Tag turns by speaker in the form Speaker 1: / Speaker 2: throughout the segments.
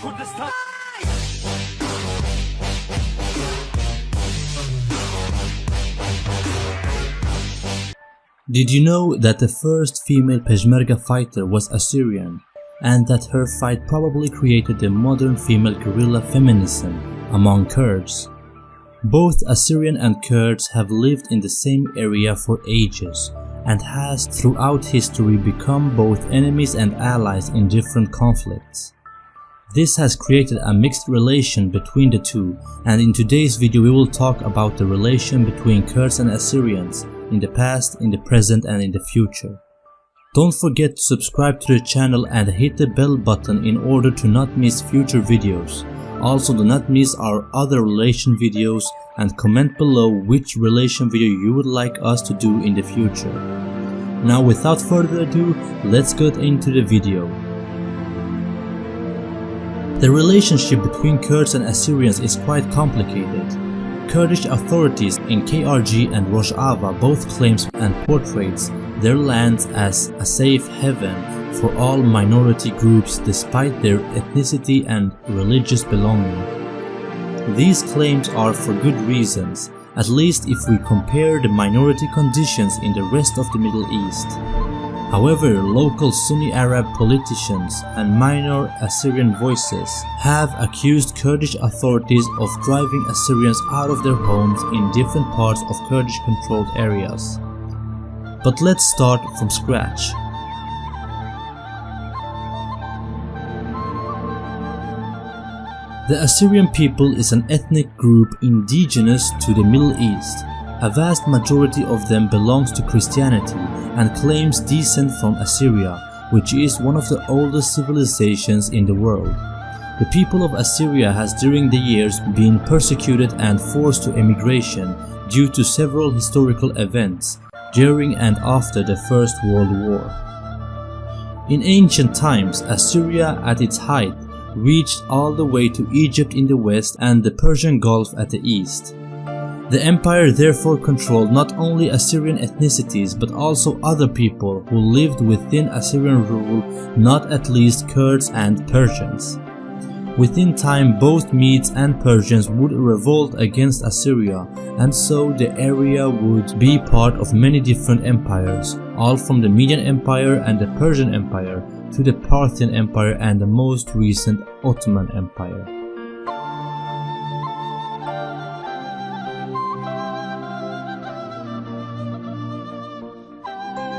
Speaker 1: Did you know that the first female Peshmerga fighter was Assyrian and that her fight probably created the modern female guerrilla feminism among Kurds? Both Assyrian and Kurds have lived in the same area for ages and has throughout history become both enemies and allies in different conflicts. This has created a mixed relation between the two and in today's video we will talk about the relation between Kurds and Assyrians in the past, in the present and in the future. Don't forget to subscribe to the channel and hit the bell button in order to not miss future videos. Also do not miss our other relation videos and comment below which relation video you would like us to do in the future. Now without further ado, let's get into the video. The relationship between Kurds and Assyrians is quite complicated. Kurdish authorities in KRG and Rojava both claims and portrays their lands as a safe haven for all minority groups despite their ethnicity and religious belonging. These claims are for good reasons, at least if we compare the minority conditions in the rest of the Middle East. However, local Sunni Arab politicians and minor Assyrian voices have accused Kurdish authorities of driving Assyrians out of their homes in different parts of Kurdish controlled areas. But let's start from scratch. The Assyrian people is an ethnic group indigenous to the Middle East. A vast majority of them belongs to Christianity and claims descent from Assyria, which is one of the oldest civilizations in the world. The people of Assyria has during the years been persecuted and forced to emigration due to several historical events during and after the First World War. In ancient times, Assyria at its height reached all the way to Egypt in the west and the Persian Gulf at the east. The empire therefore controlled not only Assyrian ethnicities but also other people who lived within Assyrian rule, not at least Kurds and Persians. Within time both Medes and Persians would revolt against Assyria and so the area would be part of many different empires, all from the Median Empire and the Persian Empire to the Parthian Empire and the most recent Ottoman Empire.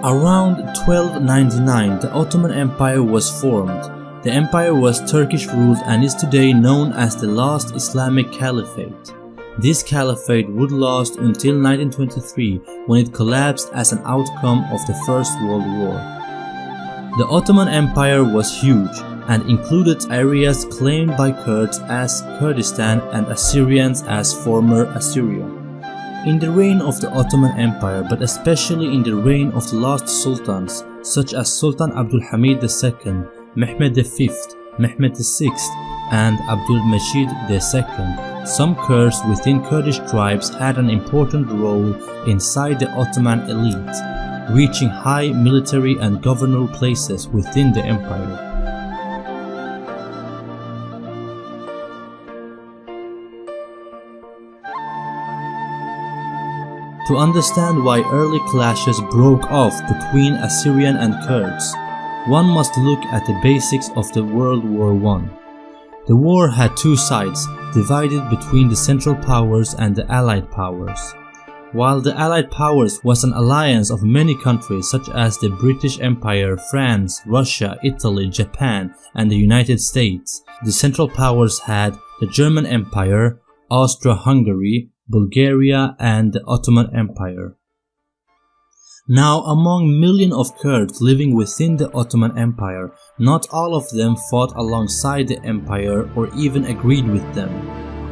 Speaker 1: Around 1299 the Ottoman Empire was formed. The empire was Turkish ruled and is today known as the last Islamic Caliphate. This caliphate would last until 1923 when it collapsed as an outcome of the First World War. The Ottoman Empire was huge and included areas claimed by Kurds as Kurdistan and Assyrians as former Assyria. In the reign of the Ottoman Empire, but especially in the reign of the last sultans such as Sultan Abdul Hamid II, Mehmed V, Mehmed VI, and Abdul Majid II, some Kurds within Kurdish tribes had an important role inside the Ottoman elite, reaching high military and governor places within the empire. To understand why early clashes broke off between Assyrian and Kurds, one must look at the basics of the World War I. The war had two sides, divided between the Central Powers and the Allied Powers. While the Allied Powers was an alliance of many countries such as the British Empire, France, Russia, Italy, Japan, and the United States, the Central Powers had the German Empire, Austro-Hungary, Bulgaria and the Ottoman Empire. Now among millions of Kurds living within the Ottoman Empire, not all of them fought alongside the empire or even agreed with them.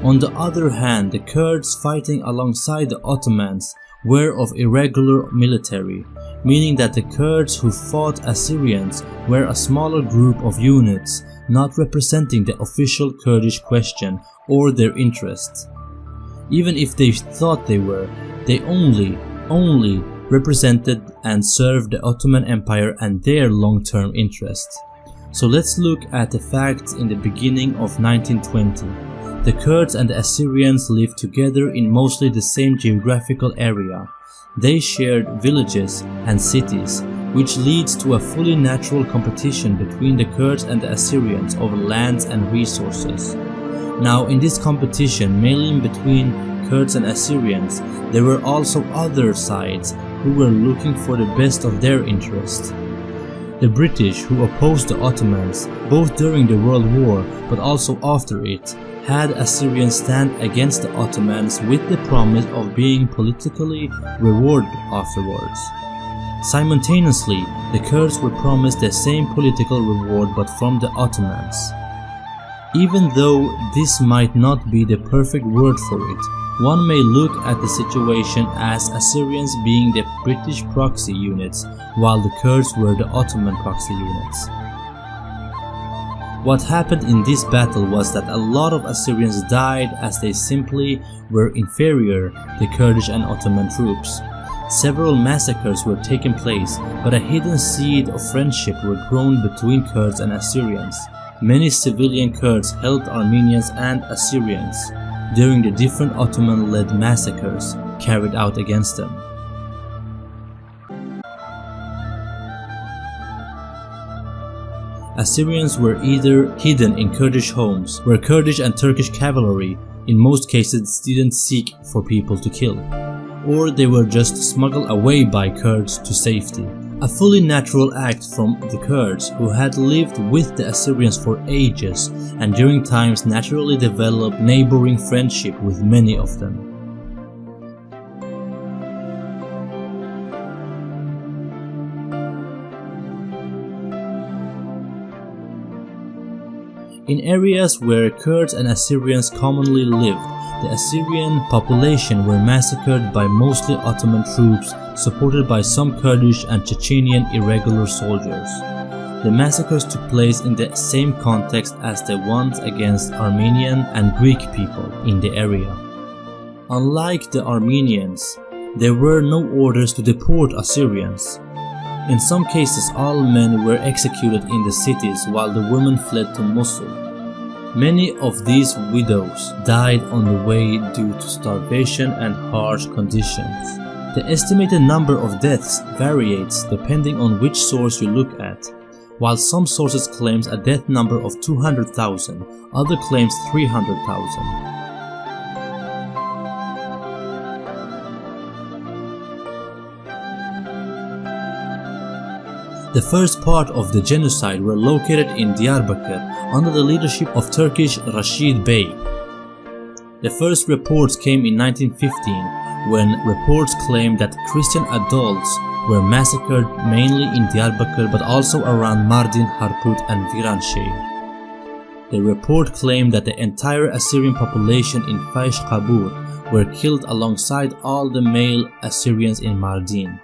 Speaker 1: On the other hand, the Kurds fighting alongside the Ottomans were of irregular military, meaning that the Kurds who fought Assyrians were a smaller group of units, not representing the official Kurdish question or their interests. Even if they thought they were, they only, only represented and served the Ottoman Empire and their long-term interests. So let's look at the facts in the beginning of 1920. The Kurds and the Assyrians lived together in mostly the same geographical area. They shared villages and cities, which leads to a fully natural competition between the Kurds and the Assyrians over lands and resources. Now in this competition, mainly between Kurds and Assyrians, there were also other sides who were looking for the best of their interest. The British, who opposed the Ottomans, both during the World War but also after it, had Assyrians stand against the Ottomans with the promise of being politically rewarded afterwards. Simultaneously, the Kurds were promised the same political reward but from the Ottomans. Even though this might not be the perfect word for it, one may look at the situation as Assyrians being the British proxy units, while the Kurds were the Ottoman proxy units. What happened in this battle was that a lot of Assyrians died as they simply were inferior to Kurdish and Ottoman troops. Several massacres were taking place, but a hidden seed of friendship were grown between Kurds and Assyrians. Many civilian Kurds helped Armenians and Assyrians during the different Ottoman-led massacres carried out against them. Assyrians were either hidden in Kurdish homes, where Kurdish and Turkish cavalry in most cases didn't seek for people to kill, or they were just smuggled away by Kurds to safety. A fully natural act from the Kurds who had lived with the Assyrians for ages and during times naturally developed neighboring friendship with many of them. In areas where Kurds and Assyrians commonly lived, the Assyrian population were massacred by mostly Ottoman troops supported by some Kurdish and Chechenian irregular soldiers. The massacres took place in the same context as the ones against Armenian and Greek people in the area. Unlike the Armenians, there were no orders to deport Assyrians. In some cases all men were executed in the cities while the women fled to Mosul. Many of these widows died on the way due to starvation and harsh conditions. The estimated number of deaths varies depending on which source you look at. While some sources claims a death number of 200,000, other claims 300,000. The first part of the genocide were located in Diyarbakir under the leadership of Turkish Rashid Bey. The first reports came in 1915 when reports claimed that Christian adults were massacred mainly in Diyarbakir but also around Mardin, Harput and Viranshehir. The report claimed that the entire Assyrian population in Faish Qabur were killed alongside all the male Assyrians in Mardin.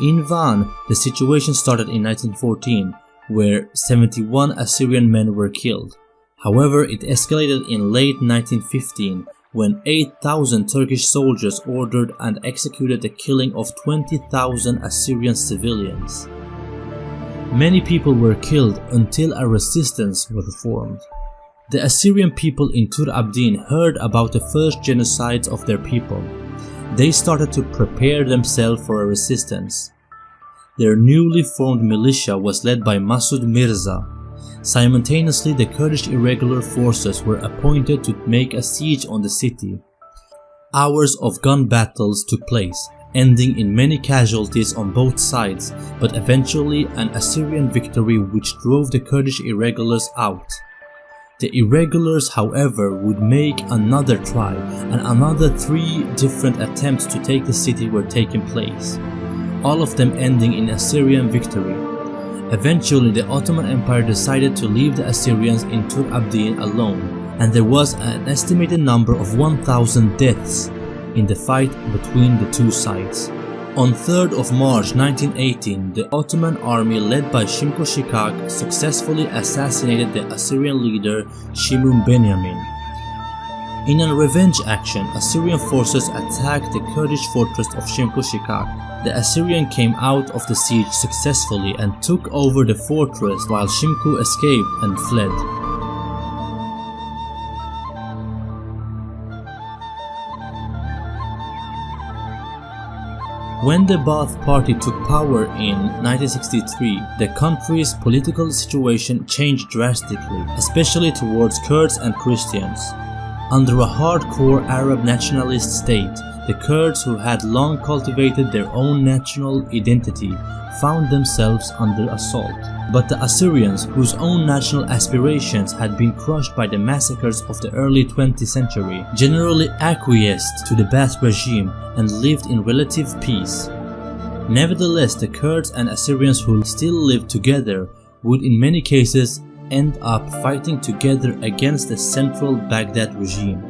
Speaker 1: In Van, the situation started in 1914, where 71 Assyrian men were killed. However, it escalated in late 1915 when 8,000 Turkish soldiers ordered and executed the killing of 20,000 Assyrian civilians. Many people were killed until a resistance was formed. The Assyrian people in Tur Abdin heard about the first genocides of their people they started to prepare themselves for a resistance. Their newly formed militia was led by Masud Mirza. Simultaneously, the Kurdish irregular forces were appointed to make a siege on the city. Hours of gun battles took place, ending in many casualties on both sides, but eventually an Assyrian victory which drove the Kurdish irregulars out. The irregulars however would make another try and another three different attempts to take the city were taking place, all of them ending in Assyrian victory. Eventually the Ottoman Empire decided to leave the Assyrians in Tur Abdin alone and there was an estimated number of 1000 deaths in the fight between the two sides. On 3rd of March 1918, the Ottoman army led by Shimko Shikak successfully assassinated the Assyrian leader Shimun Benyamin. In a revenge action, Assyrian forces attacked the Kurdish fortress of Shimko Shikak. The Assyrian came out of the siege successfully and took over the fortress while Shimku escaped and fled. When the Ba'ath Party took power in 1963, the country's political situation changed drastically, especially towards Kurds and Christians. Under a hardcore Arab nationalist state, the Kurds who had long cultivated their own national identity found themselves under assault. But the Assyrians, whose own national aspirations had been crushed by the massacres of the early 20th century, generally acquiesced to the Ba'ath regime and lived in relative peace. Nevertheless, the Kurds and Assyrians who still lived together would in many cases end up fighting together against the central Baghdad regime.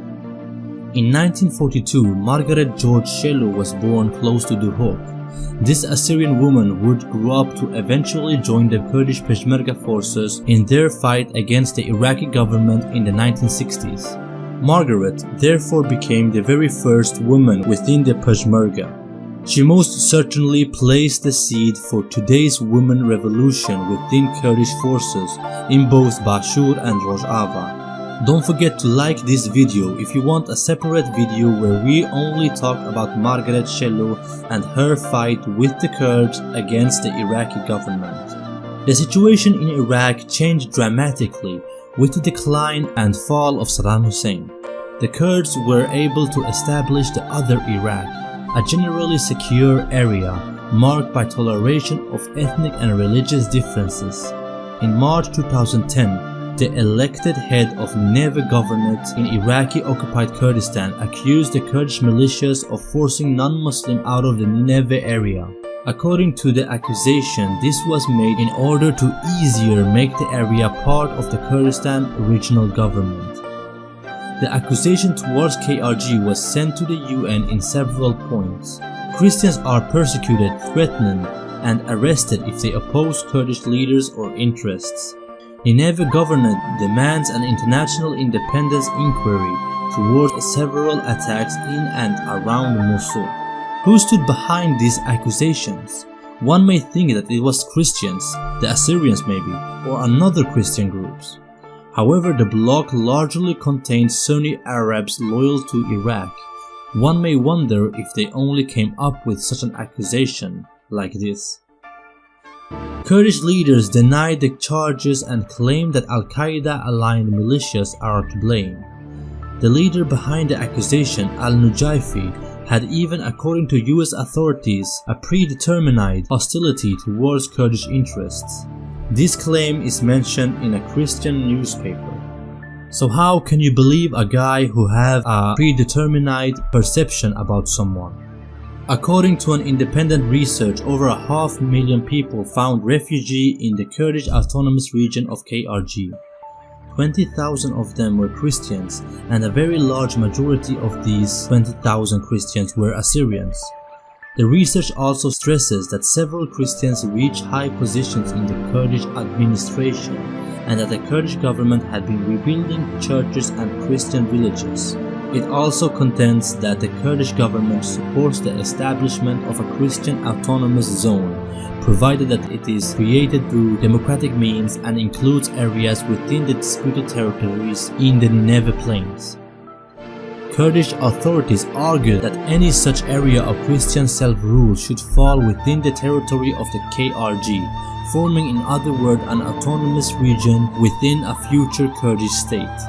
Speaker 1: In 1942, Margaret George Shello was born close to Duhok, this Assyrian woman would grow up to eventually join the Kurdish Peshmerga forces in their fight against the Iraqi government in the 1960s. Margaret therefore became the very first woman within the Peshmerga. She most certainly placed the seed for today's women revolution within Kurdish forces in both Bashur and Rojava. Don't forget to like this video if you want a separate video where we only talk about Margaret Shello and her fight with the Kurds against the Iraqi government. The situation in Iraq changed dramatically with the decline and fall of Saddam Hussein. The Kurds were able to establish the other Iraq, a generally secure area marked by toleration of ethnic and religious differences. In March 2010, the elected head of Nineveh government in Iraqi-occupied Kurdistan accused the Kurdish militias of forcing non-Muslim out of the Nineveh area. According to the accusation, this was made in order to easier make the area part of the Kurdistan regional government. The accusation towards KRG was sent to the UN in several points. Christians are persecuted, threatened, and arrested if they oppose Kurdish leaders or interests. Nineveh government demands an international independence inquiry towards several attacks in and around Mosul. Who stood behind these accusations? One may think that it was Christians, the Assyrians maybe, or another Christian groups. However, the bloc largely contained Sunni Arabs loyal to Iraq. One may wonder if they only came up with such an accusation like this. Kurdish leaders denied the charges and claimed that Al-Qaeda aligned militias are to blame. The leader behind the accusation, Al-Nujaifi, had even according to US authorities a predetermined hostility towards Kurdish interests. This claim is mentioned in a Christian newspaper. So how can you believe a guy who have a predetermined perception about someone? According to an independent research, over a half million people found refugee in the Kurdish autonomous region of KRG. 20,000 of them were Christians, and a very large majority of these 20,000 Christians were Assyrians. The research also stresses that several Christians reached high positions in the Kurdish administration and that the Kurdish government had been rebuilding churches and Christian villages. It also contends that the Kurdish government supports the establishment of a Christian autonomous zone, provided that it is created through democratic means and includes areas within the disputed territories in the Nineveh Plains. Kurdish authorities argue that any such area of Christian self-rule should fall within the territory of the KRG, forming in other words an autonomous region within a future Kurdish state.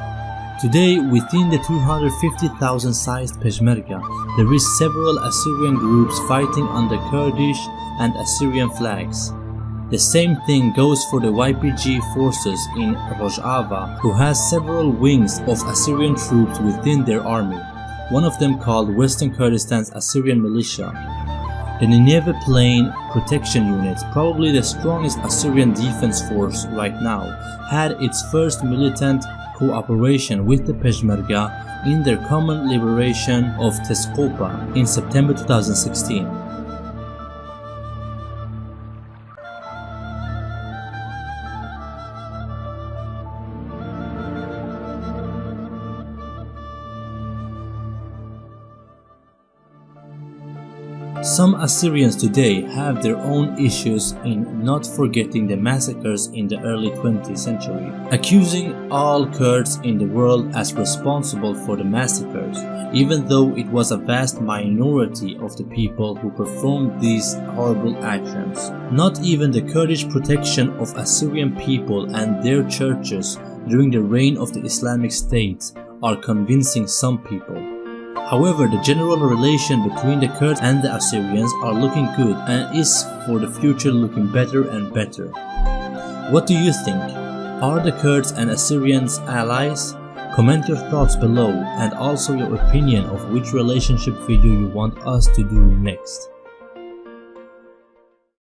Speaker 1: Today, within the 250,000 sized Peshmerga, there is several Assyrian groups fighting under Kurdish and Assyrian flags. The same thing goes for the YPG forces in Rojava, who has several wings of Assyrian troops within their army, one of them called Western Kurdistan's Assyrian Militia. The Nineveh Plain Protection Unit, probably the strongest Assyrian defense force right now, had its first militant cooperation with the Peshmerga in their common liberation of Tezkopa in September 2016. Some Assyrians today have their own issues in not forgetting the massacres in the early 20th century, accusing all Kurds in the world as responsible for the massacres, even though it was a vast minority of the people who performed these horrible actions. Not even the Kurdish protection of Assyrian people and their churches during the reign of the Islamic State are convincing some people. However, the general relation between the Kurds and the Assyrians are looking good and is for the future looking better and better. What do you think? Are the Kurds and Assyrians allies? Comment your thoughts below and also your opinion of which relationship video you want us to do next.